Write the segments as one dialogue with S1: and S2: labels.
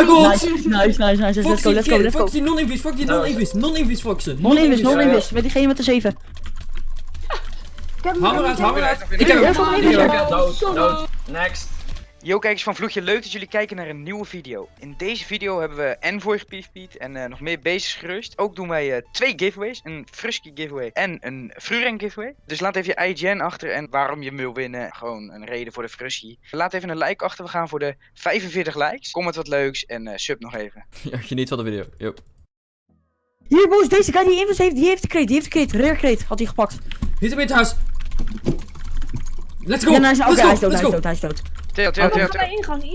S1: my god!
S2: Nice, nice, nice, nice. Let's go, let's go, let's go.
S1: Fuck die non-invis, fuck die non-invis, non-invis foxen.
S2: Non-invis, non-invis. Met diegene met de 7.
S1: Hamer uit, hamer uit. Ik heb hem.
S3: Dood, dood. Next.
S4: Yo kijkers van Vloegje, leuk dat jullie kijken naar een nieuwe video. In deze video hebben we Envoy gepiefpiet en eh, nog meer beestjes gerust. Ook doen wij eh, twee giveaways, een Frusky giveaway en een Fruren giveaway. Dus laat even je IGN achter en waarom je hem wil winnen. Gewoon een reden voor de Frusky. Laat even een like achter, we gaan voor de 45 likes. Comment wat leuks en eh, sub nog even.
S1: Ja, geniet van de video. Yo.
S2: Hier, boys, deze guy die invus heeft, die heeft de kreet, die heeft de kreet. Rare kreet, had hij gepakt.
S1: Niet hem in het huis. Let's go!
S2: Ja, nou, is-
S1: Let's
S2: hij
S1: go!
S2: is dood,
S1: Let's
S2: hij is
S1: go!
S2: dood, hij is dood.
S4: Theo, Theo, Theo,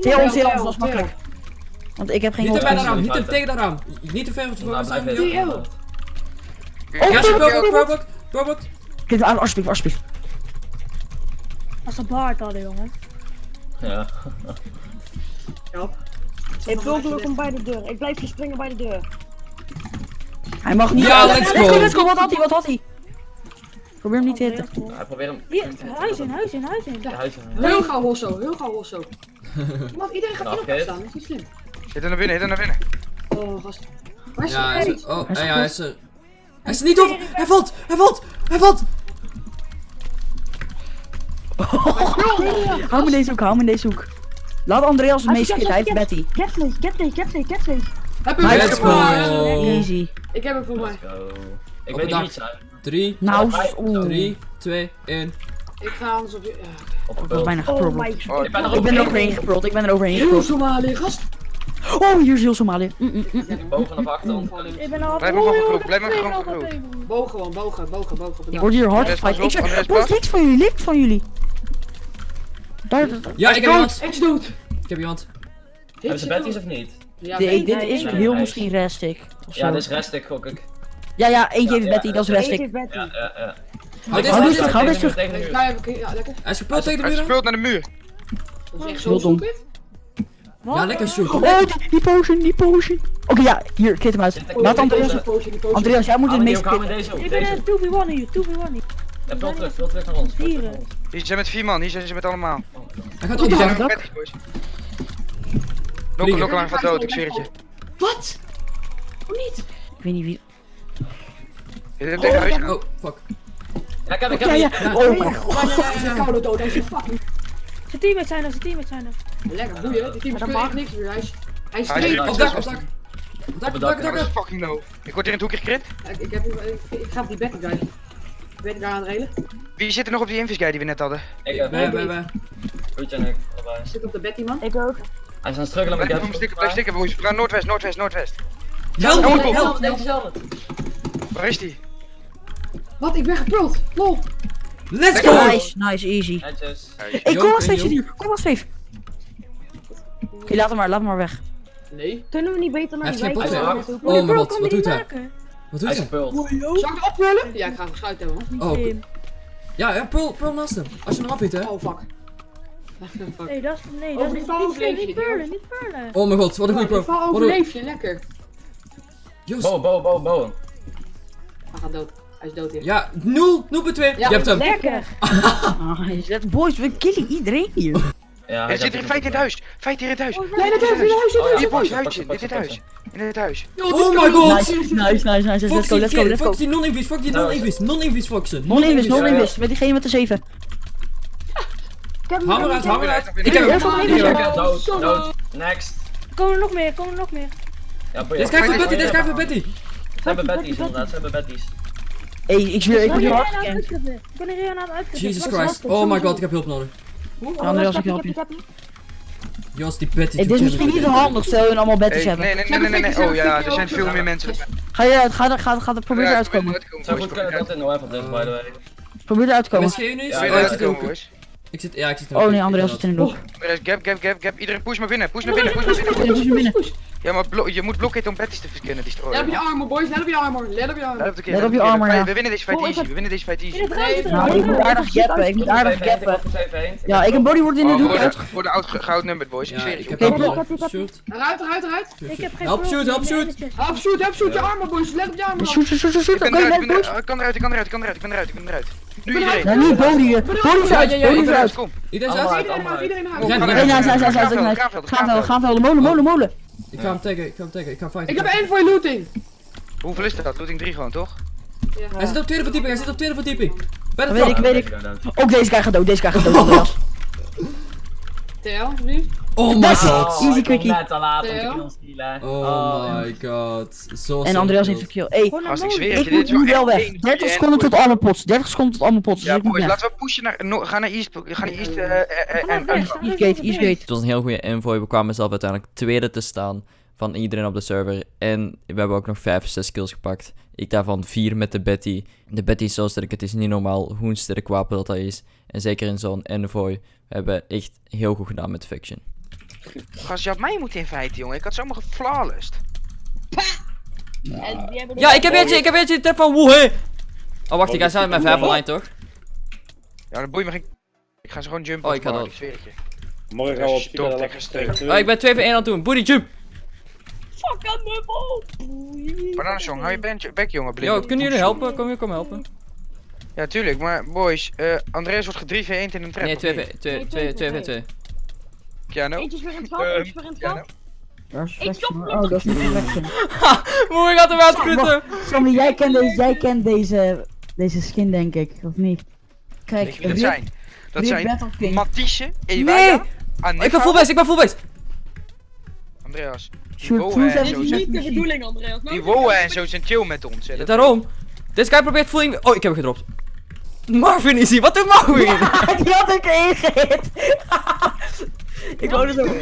S4: Theo.
S2: Theo, was makkelijk. Want ik heb geen
S1: Niet hem bij de raam, niet hem tegen de raam. Niet te ver van
S3: Nou,
S1: het
S3: blijf
S1: zijn.
S5: Theo.
S2: Oh,
S1: Ja,
S2: Theo.
S1: probok, probok.
S2: Kijk, aan, alsjeblieft, alsjeblieft.
S5: Als een baard hadden, jongen.
S3: Ja.
S5: Ik wil kom bij de deur. Ik blijf hier springen bij de deur.
S2: Hij mag niet.
S1: Ja, let's
S2: let's
S1: go.
S2: go, let's go. Wat had hij, wat had hij? Probeer hem niet te hitten.
S3: Hij probeert hem.
S5: Hier, huis in, huis in, huis in.
S3: Ja, huis in.
S6: Heel gauw Hosso, heel gauw Hosso. Want iedereen gaat in elkaar
S3: oké.
S6: staan, dat is niet slim.
S4: Hit er naar binnen, hit er naar binnen.
S6: Oh, gast. Waar is
S1: Ja, hij is Oh,
S2: Hij is
S1: ja, hij is er. Hij is er niet op! Hij valt! Hij valt! Hij valt!
S2: Hou me in deze hoek, hou me in deze hoek. Laat Andreas het meest schieten, hij heeft Betty.
S5: Catface, catface, catface, catface.
S6: Heb hem
S2: Let's
S1: go.
S2: Easy.
S6: Ik heb hem voor mij.
S3: Ik
S1: Op
S3: weet niet zijn.
S1: 3,
S2: Nou,
S3: Hij-
S2: oeh.
S1: 3, 2, 1.
S6: Ik ga anders op je... Ja.
S3: Op de
S2: Dat was bijna
S5: Oh
S2: geprobeerd.
S5: my
S4: Oh,
S3: Ik ben er
S2: Ik ben er overheen geprold, ik ben er overheen
S6: Heel. Somalië, gast.
S2: Oh, hier is heel Somalië. Mm, mm, mm.
S3: Bogen naar achter.
S5: Ik ben al...
S4: Blijf maar gewoon blijf maar
S5: dat
S4: gewoon
S5: is.
S6: Bogen gewoon, bogen, bogen, bogen.
S2: Ik word hier hard gefight. Ik zeg,
S4: pas.
S2: links van jullie, links van jullie. Daar.
S1: Ja, ik heb iemand.
S6: Ik is dood.
S1: Ik heb iemand.
S3: Hebben ze Betty's of niet?
S6: Ja,
S2: Dit-
S6: nee,
S2: dit
S6: nee,
S2: is heel misschien restig. Of
S3: Ja, dit is restig, gok ik.
S2: Ja, ja, eentje heeft Betty, dat is
S3: ja.
S2: restig.
S5: Eentje Betty.
S3: Ja, ja, ja.
S1: Dit,
S2: terug, hou
S3: de
S2: terug.
S3: tegen de muur.
S1: Hij is gepult tegen de
S4: Hij
S1: muur.
S4: speelt naar de muur.
S6: Dat is echt zo
S2: dom.
S1: Ja, lekker shoot.
S2: Oh, die, die potion, die potion. Oké, ja, hier, kit hem uit. Laat Andreas. Andreas, jij moet het
S3: hem
S2: meest
S3: die ook, hou hem
S2: kitten.
S5: Ik ben
S3: deze.
S5: een 2v1 hier, 2v1 hier.
S3: Ja, vul terug, vul terug naar ons. vul terug naar ons.
S4: Hier zijn met vier man, hier zijn ze met allemaal.
S1: Hij gaat
S2: Ja,
S1: oppakken.
S2: dat-
S4: Betty's, boys. Nokkel, nokkel aan gaat dood, ik zweer het je.
S6: Wat? Hoe niet?
S2: Ik weet niet wie.
S4: Hem tegen huis.
S1: Oh, fuck.
S3: Ja, ik heb ik heb
S2: ja.
S3: hier.
S2: Oh my
S6: Nee,
S2: god.
S6: hij is koude dood, hij is fucking...
S5: Zijn teammates zijn er, zijn teammates zijn er.
S6: Lekker, boeien. Die teams kunnen echt niks meer. Hij is... Hij is
S4: er.
S1: Op dak, op dak. Op dak, op dak, dak.
S4: fucking low. Ik word hier in het hoekje gekrit.
S6: Ik, ik, heb, ik, ik ga op die Betty guy. Betty guy aan het railen.
S4: Wie zit er nog op die invis guy die we net hadden?
S3: Ik heb
S1: Wij, wij, wij.
S3: Goed en ik. allebei.
S6: Ik zit op de Betty man.
S5: Ik ook.
S3: Hij is aan het struggelen met
S4: Blijf
S3: Gap.
S4: stikken, blijf stikken boys. We gaan noordwest, noordwest, noordwest.
S1: Help,
S4: Help,
S1: help,
S4: help. Waar is die?
S6: Wat? Ik ben gepult. Lol.
S1: Let's go!
S2: Nice, nice, easy.
S3: Netjes.
S1: Yo,
S2: kom
S1: yo.
S2: zit hier. Kom maar safe. Oké, laat hem maar, laat hem maar weg.
S6: Nee.
S5: Kunnen we niet beter naar
S1: geen
S5: wijk?
S1: Oh mijn
S5: bro,
S1: god, wat doet hij?
S5: maken?
S1: Wat
S3: Hij
S1: doet
S3: is
S1: hij?
S3: gepult.
S6: Zal ik hem oppullen? Ja, ik ga hem geschuit hebben man.
S1: Oh, ja, ja, pearl, pearl naast hem. Als je hem afhiet, hè.
S6: Oh fuck.
S5: Nee, dat is... Nee, dat is niet niet niet purlen.
S1: Oh mijn god, wat een goede pro.
S6: Ik val
S1: Wat een...
S6: overleef je, lekker.
S3: Bowen, bowen, bowen, bowen.
S6: Hij gaat dood. Hij is dood hier.
S1: Ja, 0, 0 2.
S6: Ja.
S1: Je hebt hem.
S5: Lekker.
S2: Nice. Let- Boys, we killen iedereen hier.
S3: Ja,
S4: Er zit hier een feit in het huis. Feit hier in het huis.
S6: Nee, dat is in huis, in
S3: Oh,
S6: huis.
S4: Hier boys, huis in
S3: ze,
S4: huis. In dit huis.
S1: Oh my god.
S2: Nice, nice, nice. Let's
S1: Fox
S2: go,
S1: die
S2: let's go, let's go.
S1: Fox die non-invis, fuck die non-invis. Non-invis foxen.
S2: Non-invis,
S1: Non-invis.
S2: non-invis. Met diegene met de 7.
S5: Ik heb hem,
S1: Hamer
S5: ik
S1: uit,
S5: heb hem.
S1: hamer uit.
S4: Ik
S1: heb hem.
S3: Dood, dood. Next.
S5: Komen er nog meer, komen er nog meer.
S3: Ja.
S1: Dit is kijk voor Betty, dit is kijk voor Betty.
S3: Ze hebben Betty's inderdaad, ze hebben Betty's.
S2: Hey, ik zweer, ik word hier hard
S5: aan het
S2: gekend.
S5: Ik ben er hier aan het uitzetten.
S1: Jesus
S5: is
S1: Christ. Oh my god, ik heb hulp nodig.
S2: Andreas, ik help je.
S1: Joost, die Betty.
S2: Het is misschien niet zo handig, stel je allemaal
S4: Hey,
S2: hebben.
S4: nee, nee, nee, nee, nee. Oh ja, er zijn veel meer mensen.
S2: Ga je, ga er, ga, ga er, probeer eruit te komen.
S3: Zo goed is, by the way.
S2: Probeer eruit te komen.
S1: MSG nu?
S3: Ja,
S1: Oh,
S3: ja,
S1: ik zit ja, ik zit er
S2: Oh nee, Andreas zit in de
S4: is gap, gap, gap, gap. Iedereen push maar binnen, push naar binnen, push naar binnen.
S2: Push hem binnen.
S4: Ja, maar je moet blokken om Betty's te kunnen
S6: Let op je armor, boys. Let op je armor. Let op je
S4: Let
S6: armor.
S4: op de keer,
S2: Let op je armor, ja.
S4: We winnen deze fight
S5: Oh,
S4: easy, we winnen deze fight
S5: In
S4: easy.
S2: Nou, ik moet aardig gappen, ik moet aardig gappen. Ja, ik heb bodywood in de
S4: Oh,
S2: doek
S4: voor de- Voor de oud geoutnumbered boys, ik zweer
S1: ik
S4: het
S1: heb help
S5: ik
S1: Shoot.
S6: Eruit, eruit, eruit.
S5: Ik heb geen
S1: Help, shoot, help,
S5: in
S1: shoot.
S6: Help, shoot, help, shoot je armor, boys. Let op je armor.
S2: Shoot, shoot, shoot, shoot, shoot.
S4: Ik
S2: Oké,
S4: eruit, ik ben
S2: boys.
S4: eruit, ik kan eruit, ik kan eruit, ik kan eruit, Nu iedereen.
S2: Niet body hier. Body is uit,
S1: Ja, ja, ja, ik
S2: is uit.
S1: Iedereen is uit?
S3: uit.
S6: Iedereen eruit, iedereen
S2: nice. Gaan wel, gaan wel. Molen, molen, molen.
S1: Ik ga hem taggen, ik ga hem taggen, ik ga hem
S6: Ik heb één voor je looting.
S4: Hoeveel is dat? Looting 3 gewoon, toch?
S1: Hij zit op tweede verdieping, hij zit op tweede verdieping. Bij de
S2: weet ik, weet ik. Ook deze guy gaat dood, deze guy gaat dood.
S6: TL, alsjeblieft.
S1: Oh my
S2: Nice.
S1: god.
S2: Easy
S3: ik kom
S2: quickie.
S3: net te laat om te
S6: Theo?
S3: killstealen.
S1: Oh my god. Zo
S2: En Andreas heeft een kill.
S4: Ik zweer
S2: ik moet nu wel weg.
S4: één
S2: 30
S4: en
S2: seconden tot allemaal pots. 30 seconden tot allemaal pots.
S4: Ja, boys, laten we pushen naar... No, ga naar East, ga naar East eh, eh, eh,
S2: Eastgate, Eastgate.
S7: Het was een heel goede infooi. We kwamen zelf uiteindelijk tweede te staan van iedereen op de server. En we hebben ook nog 5, 6 kills gepakt. Ik daarvan 4 met de Betty. De Betty is zo sterk, het is niet normaal hoe een sterk wapen dat dat is. En zeker in zo'n envoy. We hebben echt heel goed gedaan met Fiction.
S4: Gast, je had mij moeten inviten, jongen. Ik had zomaar geflawlessed.
S5: Hebben
S1: Ja, ik heb eentje, ik heb eentje. Tap van woe, hè. Oh, wacht, ik ga samen met vijf online, toch?
S4: Ja, dan boeit me geen... Ik ga ze gewoon jumpen.
S1: Oh, ik
S4: het je.
S8: Morgen gaan we op
S4: Stop,
S8: Villa
S4: lekker stuk.
S1: Oh, ik ben 2 voor 1 aan het doen. Booty jump.
S5: Fuck aan me bol.
S4: Bananensong, hou je bek, bek jongen. blind.
S1: Yo, kunnen jullie helpen? Kom je, kom helpen.
S4: Ja, tuurlijk. Maar boys, eh Andreas wordt ge 3 v 1 in een trap.
S1: Nee,
S4: of
S1: 2
S4: niet?
S1: voor 2 2 2 voor 2.
S4: Keanu?
S5: Eentje is weer in het gat,
S4: Ehm,
S5: eentje is weer in het gat. Ik stop.
S2: Oh, dat is niet Faction.
S1: Moe, ik had hem uitkutten.
S2: Sammy, jij kent deze, jij kent deze, deze skin denk ik, of niet? Kijk,
S4: dat
S2: Rip-
S4: zijn? Dat
S2: Rip
S4: zijn. Matisse,
S1: Nee. Ik ben full base, ik ben full base.
S4: Andreas.
S2: Shoot, en
S4: zo
S5: niet de bedoeling, Andreas.
S4: Die Woe en zo zijn chill met ons.
S1: Ja, daarom. Deze guy probeert in... Oh, ik heb hem gedropt. Marvin is hier. Wat doet Marvin?
S2: Die had ik erin gehit. ik wou er zo.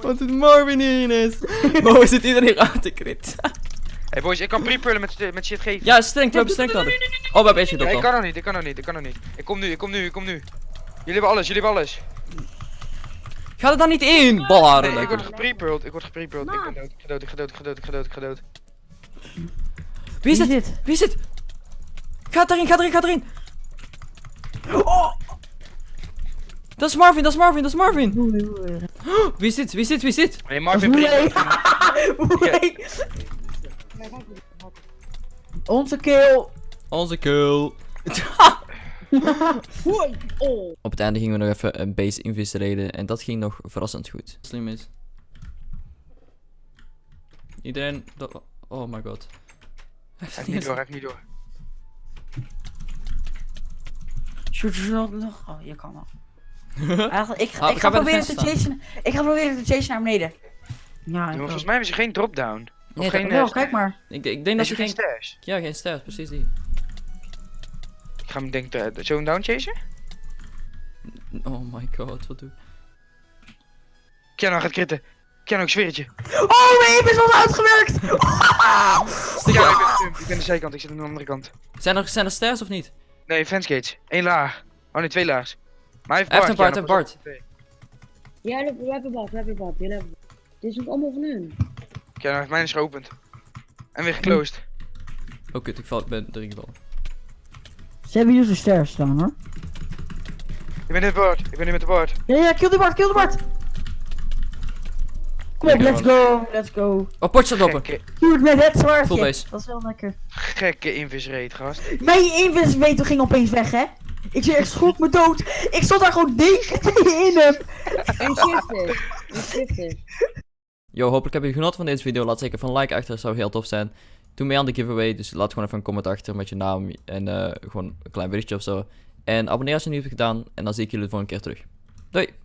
S1: Wat doet Marvin hier ineens? Mo, zit iedereen aan te crit.
S4: Hey boys, ik kan pre-pullen met, met shit geven.
S1: Ja, streng, we hebben streng nodig. Oh, we hebben eentje
S4: Ja, ik kan nog niet, ik kan nog niet, ik kan nog niet. Ik kom nu, ik kom nu, ik kom nu. Jullie hebben alles, jullie hebben alles.
S1: Ga er dan niet in, ballaren.
S4: Nee, ik word geprepuld, ik word geprepuld. Ik ben dood, ik ga dood, ik ga dood, ik ga dood, ik ga dood, ik ga dood.
S1: Wie is dit?
S2: dit?
S1: Wie is dit? Ga erin, ga erin, ga erin. Dat is Marvin, dat is Marvin, dat is Marvin. Wie is dit? Wie is dit? Wie is dit?
S4: Nee,
S2: Dat is
S4: Marvin.
S2: Onze kill.
S1: Onze kill.
S5: Oh.
S7: Op het einde gingen we nog even een base invissereden. En dat ging nog verrassend goed.
S1: Slim is. Iedereen... dat- Oh my god.
S4: Hij heeft niet door, hij heeft niet door.
S2: Shoot, shoot, nog, nog. Oh, je kan nog. Ik,
S1: Ah,
S2: ik
S1: ga
S2: ga
S1: bij de
S2: proberen te chasen. Ik ga proberen te chasen naar beneden. Ja, ik
S4: Jongens, volgens mij hebben ze geen drop-down. Of
S1: Nee,
S4: geen... eh,
S2: Wel, kijk maar.
S1: Ik, ik denk
S4: Nee,
S1: dat
S4: ze
S1: ze
S4: geen stairs.
S1: Ja, geen stairs, precies die.
S4: Ik ga hem denk ik uh, zo'n down chasen.
S1: Oh my god, wat doe ik?
S4: Keanu gaat kritten. Keanu, ik zweer het je.
S2: Oh, mijn aim is al uitgewerkt.
S4: Ja, ik ben, ik ben de zijkant, ik zit aan de andere kant.
S1: Zijn er, zijn er stairs of niet?
S4: Nee, fence gates. Eén laag. Oh nee, twee laags. Maar hij heeft Bart,
S1: een Bart, hij heeft
S4: op.
S5: Ja, we hebben wat, we hebben wat. Jullie hebben wat. Dit is ook allemaal van hun.
S4: Keanu heeft mijn is geopend. En weer geclosed.
S1: Oh kut, ik val, ik ben erin gevallen.
S2: Ze hebben hier zo'n stairs staan hoor.
S4: Ik ben net Bart. Ik ben nu met de Bart.
S2: Ja, ja, kill de Bart, kill de Bart. Kom op, let's go, let's go.
S1: Oh, potje staat open.
S2: Shoot met het zwaardje.
S1: Base.
S2: Dat is wel lekker.
S4: gekke invisrate, gast.
S2: Mijn invis ging opeens weg, hè? Ik ik schrok me dood. Ik stond daar gewoon deken in hem.
S5: En shifted. En shifted.
S7: Yo, hopelijk hebben jullie genoten van deze video. Laat zeker van like achter, zou heel tof zijn. Doe mee aan de giveaway, dus laat gewoon even een comment achter met je naam en eh, gewoon een klein berichtje of zo. En abonneer als je het niet hebt gedaan en dan zie ik jullie de volgende keer terug. Doei!